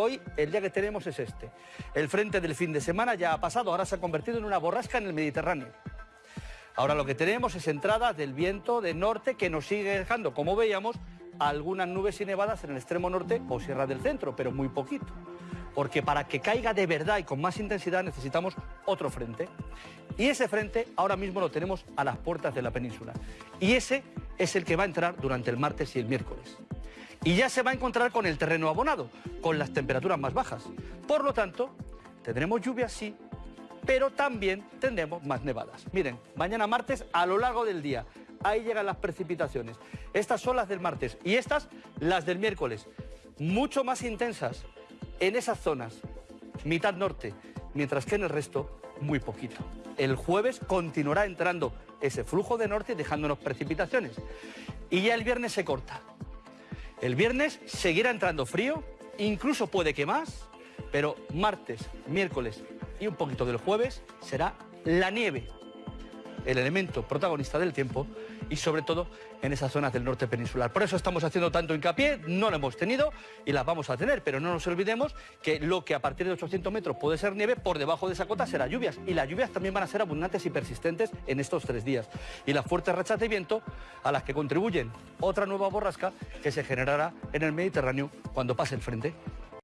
Hoy el día que tenemos es este. El frente del fin de semana ya ha pasado, ahora se ha convertido en una borrasca en el Mediterráneo. Ahora lo que tenemos es entrada del viento de norte que nos sigue dejando, como veíamos, algunas nubes y nevadas en el extremo norte o Sierra del Centro, pero muy poquito. Porque para que caiga de verdad y con más intensidad necesitamos otro frente. Y ese frente ahora mismo lo tenemos a las puertas de la península. Y ese es el que va a entrar durante el martes y el miércoles. Y ya se va a encontrar con el terreno abonado, con las temperaturas más bajas. Por lo tanto, tendremos lluvias sí, pero también tendremos más nevadas. Miren, mañana martes a lo largo del día, ahí llegan las precipitaciones. Estas son las del martes y estas las del miércoles, mucho más intensas en esas zonas, mitad norte, mientras que en el resto muy poquito. El jueves continuará entrando ese flujo de norte dejándonos precipitaciones. Y ya el viernes se corta. El viernes seguirá entrando frío, incluso puede que más, pero martes, miércoles y un poquito del jueves será la nieve, el elemento protagonista del tiempo y sobre todo en esas zonas del norte peninsular. Por eso estamos haciendo tanto hincapié, no lo hemos tenido y las vamos a tener, pero no nos olvidemos que lo que a partir de 800 metros puede ser nieve, por debajo de esa cota será lluvias y las lluvias también van a ser abundantes y persistentes en estos tres días. Y las fuertes rachas de viento a las que contribuyen otra nueva borrasca que se generará en el Mediterráneo cuando pase el frente.